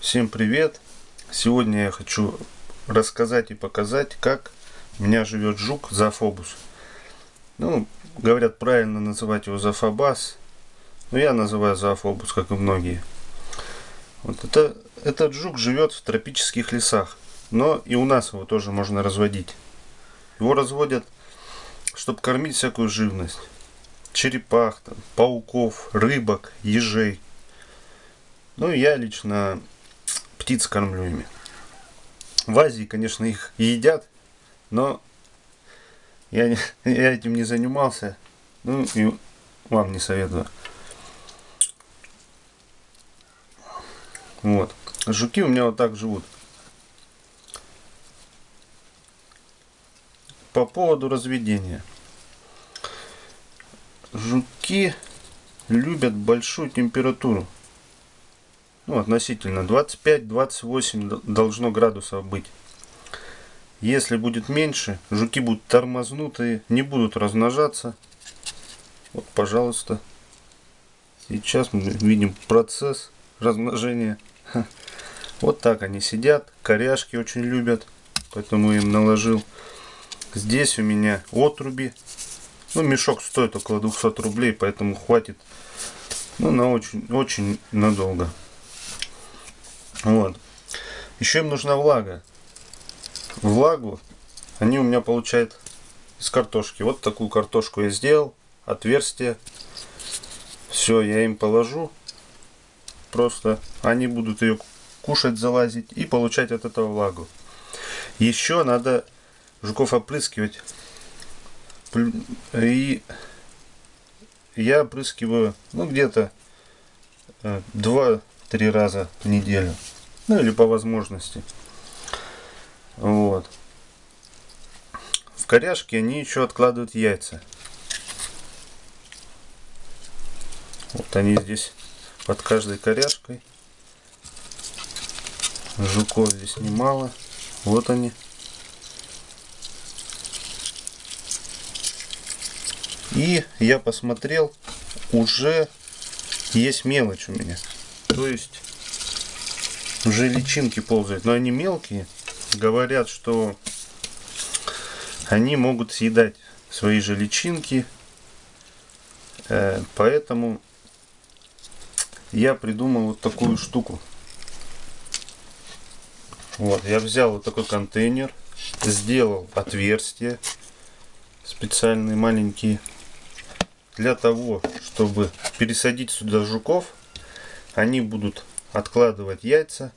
Всем привет! Сегодня я хочу рассказать и показать, как у меня живет жук Зафобус. Ну, говорят правильно называть его Зафабас, но я называю Зафобус, как и многие. Вот это, этот жук живет в тропических лесах, но и у нас его тоже можно разводить. Его разводят, чтобы кормить всякую живность. Черепах, там, пауков, рыбок, ежей. Ну, я лично птиц кормлю ими. В Азии, конечно, их едят, но я, не, я этим не занимался. Ну, и вам не советую. Вот. Жуки у меня вот так живут. По поводу разведения. Жуки любят большую температуру ну, относительно 25-28 должно градусов быть. Если будет меньше, жуки будут тормознутые, не будут размножаться. Вот, пожалуйста. Сейчас мы видим процесс размножения. Вот так они сидят. Коряшки очень любят, поэтому им наложил. Здесь у меня отруби. Ну, мешок стоит около 200 рублей, поэтому хватит ну, на очень, очень надолго. Вот. Еще им нужна влага. Влагу они у меня получают из картошки. Вот такую картошку я сделал. Отверстие. Все, я им положу. Просто они будут ее кушать, залазить и получать от этого влагу. Еще надо жуков опрыскивать. И я опрыскиваю, ну, где-то э, 2 три раза в неделю. Ну или по возможности. Вот. В коряшке они еще откладывают яйца. Вот они здесь под каждой коряшкой. Жуков здесь немало. Вот они. И я посмотрел, уже есть мелочь у меня. То есть уже личинки ползают, но они мелкие. Говорят, что они могут съедать свои же личинки. Э, поэтому я придумал вот такую штуку. Вот, я взял вот такой контейнер, сделал отверстия специальные маленькие для того, чтобы пересадить сюда жуков. Они будут откладывать яйца.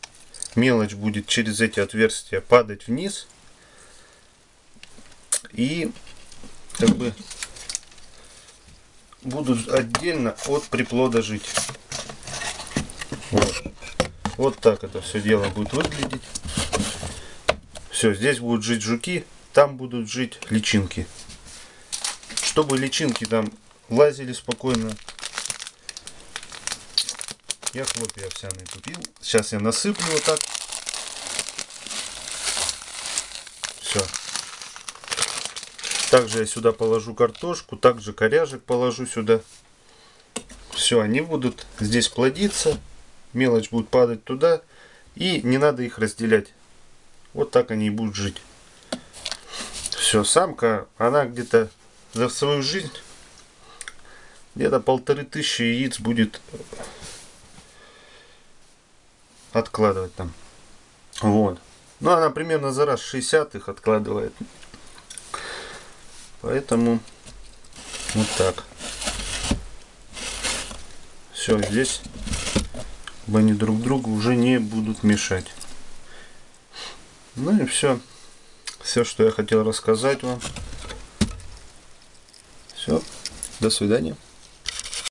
Мелочь будет через эти отверстия падать вниз. И как бы будут отдельно от приплода жить. Вот. вот так это все дело будет выглядеть. Все, здесь будут жить жуки, там будут жить личинки. Чтобы личинки там лазили спокойно, я хлопья овсяные купил. Сейчас я насыплю вот так. Все. Также я сюда положу картошку, также коряжек положу сюда. Все, они будут здесь плодиться. Мелочь будет падать туда. И не надо их разделять. Вот так они и будут жить. Все, самка, она где-то за свою жизнь где-то полторы тысячи яиц будет откладывать там. Вот. Ну, она примерно за раз 60 их откладывает. Поэтому вот так. Все, здесь они друг другу уже не будут мешать. Ну и все. Все, что я хотел рассказать вам. Все. До свидания.